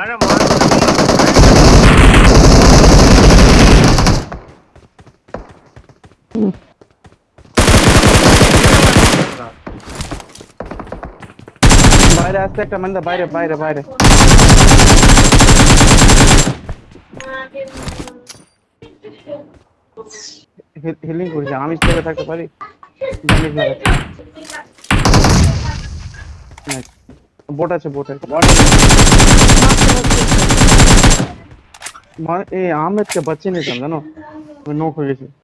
আরে মারতে দিই বাইরে আসছে একটা manda বাইরে বাইরে বাইরে আমি হিলিং করি জামি থাকতে পারি বট আছে বট আছে એ આમ જ કે પછી નહીં સમજાનો નો ખુલી